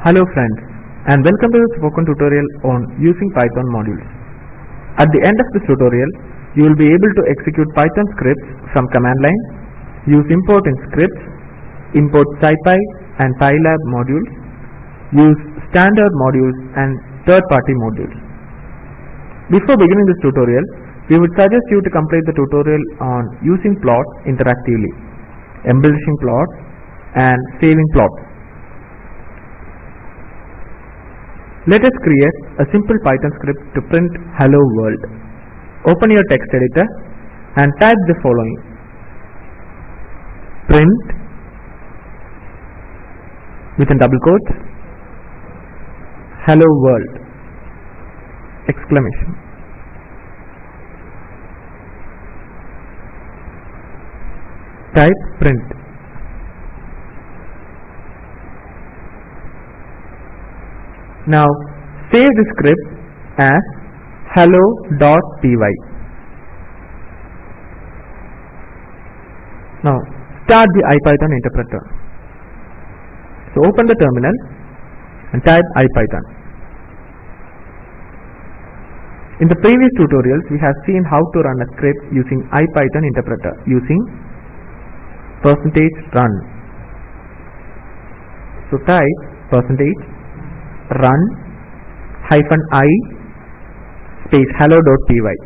Hello friends and welcome to the spoken tutorial on using Python modules. At the end of this tutorial, you will be able to execute Python scripts from command line, use import in scripts, import SciPy and Pylab modules, use standard modules and third-party modules. Before beginning this tutorial, we would suggest you to complete the tutorial on using plots interactively, embellishing plots and saving plots. Let us create a simple Python script to print hello world. Open your text editor and type the following. Print within double quotes hello world exclamation. Type print. Now save the script as hello.py. Now start the IPython interpreter. So open the terminal and type IPython. In the previous tutorials we have seen how to run a script using IPython interpreter using percentage run. So type percentage run hyphen i space hello.py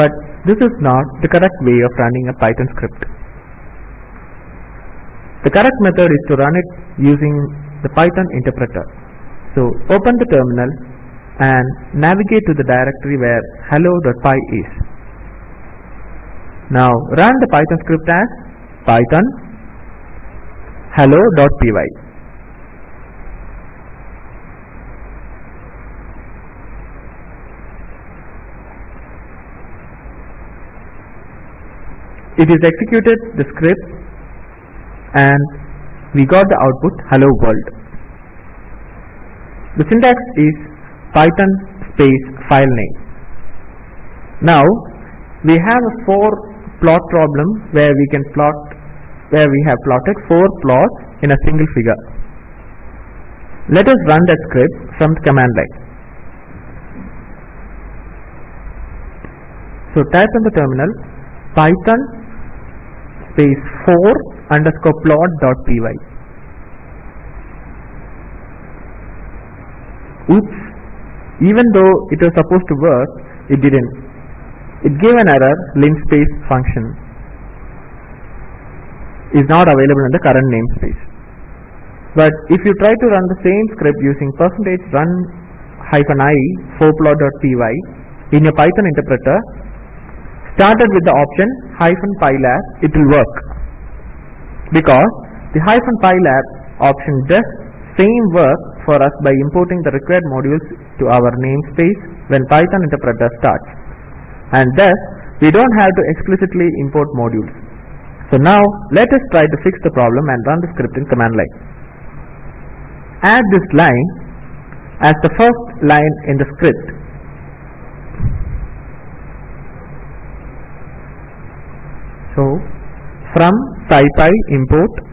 but this is not the correct way of running a Python script. The correct method is to run it using the Python interpreter. So open the terminal and navigate to the directory where hello.py is. Now run the Python script as python hello.py. It is executed the script and we got the output hello world. The syntax is python space file name. Now we have a four plot problem where we can plot where we have plotted four plots in a single figure. Let us run that script from the command line. So type in the terminal python space 4 underscore plot dot py. Oops, even though it was supposed to work, it didn't. It gave an error linspace function is not available in the current namespace. But if you try to run the same script using percentage run hyphen i forplot.py in your Python interpreter, started with the option hyphen pylab, it will work. Because the hyphen pylab option does same work for us by importing the required modules to our namespace when Python interpreter starts. And thus, we don't have to explicitly import modules. So now let us try to fix the problem and run the script in command line. Add this line as the first line in the script. So from SciPy import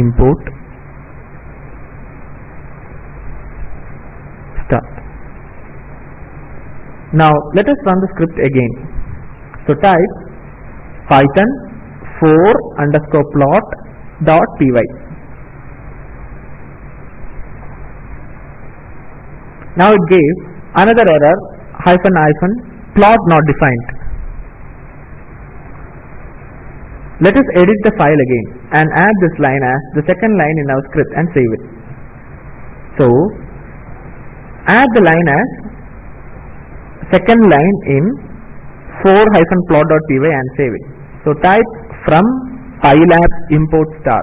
import start. Now let us run the script again. So type python 4 underscore plot dot py. Now it gave another error hyphen hyphen plot not defined. Let us edit the file again and add this line as the second line in our script and save it. So add the line as second line in 4-plot.py and save it. So type from pylab import star.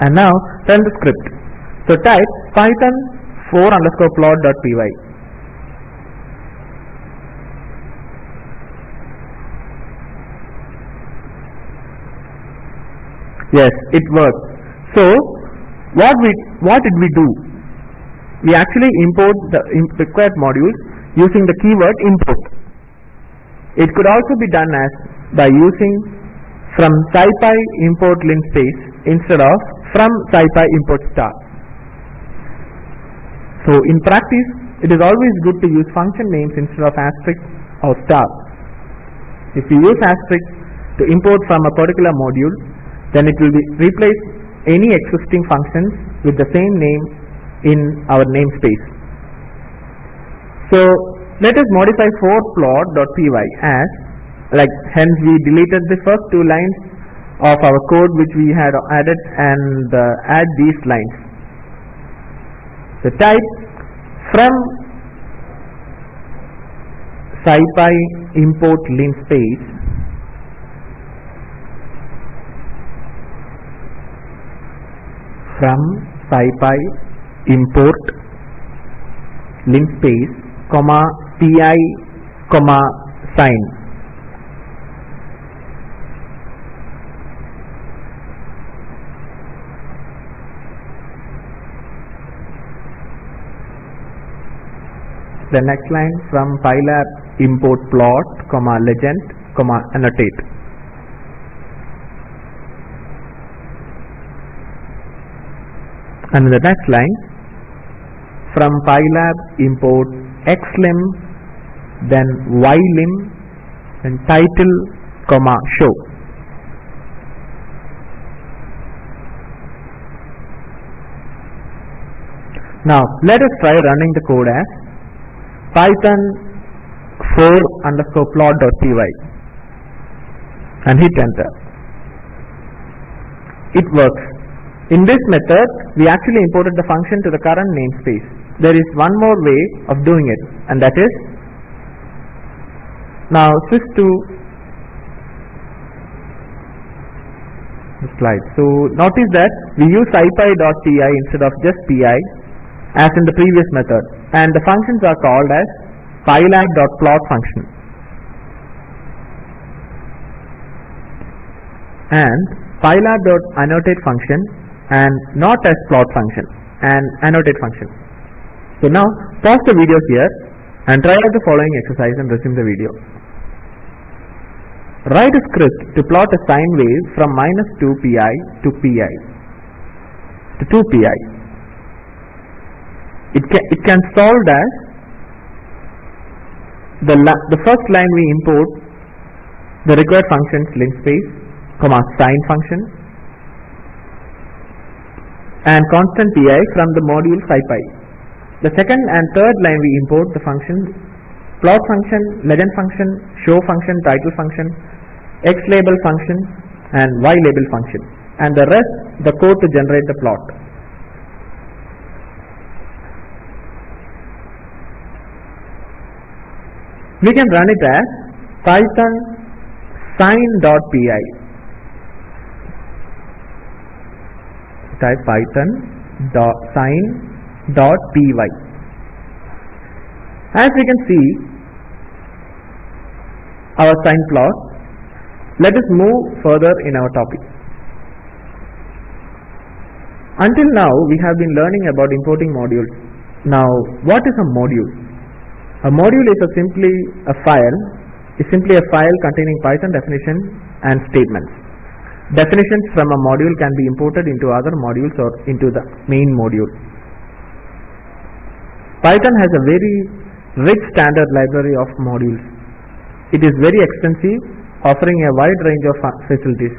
And now run the script. So type python 4 underscore plot.py Yes, it works. So, what we what did we do? We actually import the required modules using the keyword import. It could also be done as by using from scipy import linspace instead of from scipy import star. So in practice, it is always good to use function names instead of asterisk or star. If you use asterisk to import from a particular module, then it will be replace any existing functions with the same name in our namespace. So let us modify for plot.py as like hence we deleted the first two lines of our code which we had added and uh, add these lines. the type from scipy import linspace from scipy import linspace comma pi comma sine the next line from pylab import plot comma legend comma annotate. And the next line from pylab import xlim then ylim and title comma show. Now let us try running the code as python 4 underscore plot.py and hit enter it works in this method, we actually imported the function to the current namespace. There is one more way of doing it, and that is now switch to slide. So notice that we use scipy.pi instead of just pi as in the previous method, and the functions are called as pylab.plot function and pylab.annotate function and not as plot function and annotate function. So now pause the video here and try out the following exercise and resume the video. Write a script to plot a sine wave from minus 2 pi to pi to 2 pi. It can, it can solve as the, the first line we import the required functions linspace, comma sine function and constant pi from the module scipy. The second and third line we import the functions plot function, legend function, show function, title function, x label function and y label function and the rest the code to generate the plot. We can run it as python sine.py type python dot sine dot py. As we can see our sine plot, let us move further in our topic. Until now we have been learning about importing modules. Now what is a module? A module is a simply a file is simply a file containing Python definition and statements. Definitions from a module can be imported into other modules or into the main module. Python has a very rich standard library of modules. It is very extensive, offering a wide range of facilities.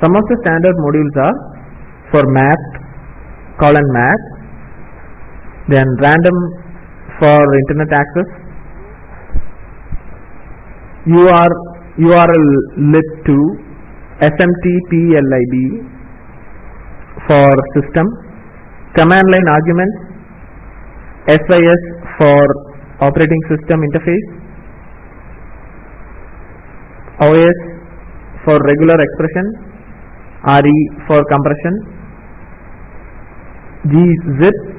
Some of the standard modules are for math, colon math, then random for internet access, UR, URL lib2, SMTPLIB for system, command line arguments, SYS for operating system interface, OS for regular expression, RE for compression, gzip,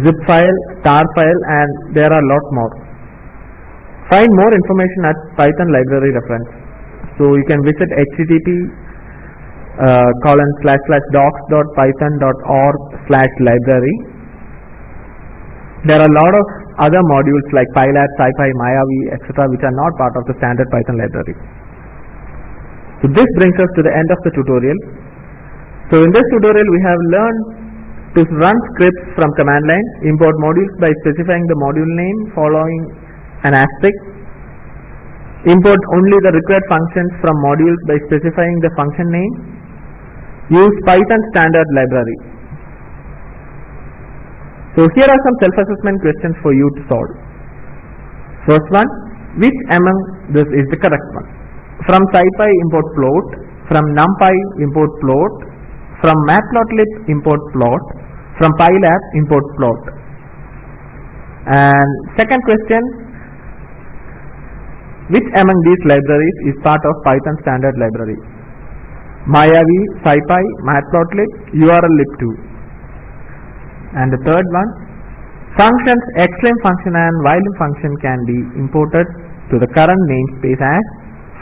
zip file, tar file and there are lot more. Find more information at Python library reference. So you can visit http uh, colon slash slash docs.python.org slash library. There are a lot of other modules like Pylab, SciPy, Mayavi, etc. which are not part of the standard Python library. So this brings us to the end of the tutorial. So in this tutorial we have learned to run scripts from command line, import modules by specifying the module name following an asterisk, import only the required functions from modules by specifying the function name, use Python standard library. So here are some self-assessment questions for you to solve. First one, which among this is the correct one? From SciPy import float, from NumPy import float, from Matplotlib import float, from Pylab import plot. And second question, which among these libraries is part of Python standard library? Mayavi, SciPy, Matplotlib, URLlib2. And the third one, functions xlim function and ylim function can be imported to the current namespace as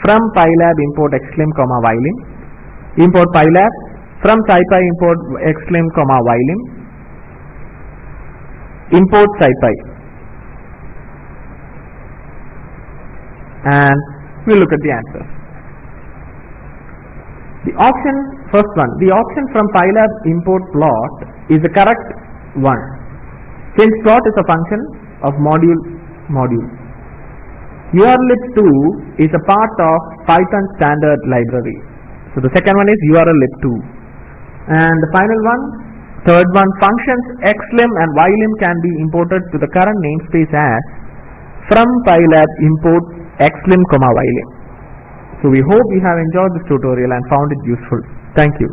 from Pylab import xlim comma ylim, import Pylab, from SciPy import xlim comma ylim, import SciPy. And we'll look at the answers. The option, first one, the option from Pylab import plot is the correct one. Since plot is a function of module module. URLlib2 is a part of Python standard library. So the second one is URLlib2. And the final one, third one, functions xlim and ylim can be imported to the current namespace as from Pylab import xlim ylim. So we hope you have enjoyed this tutorial and found it useful. Thank you.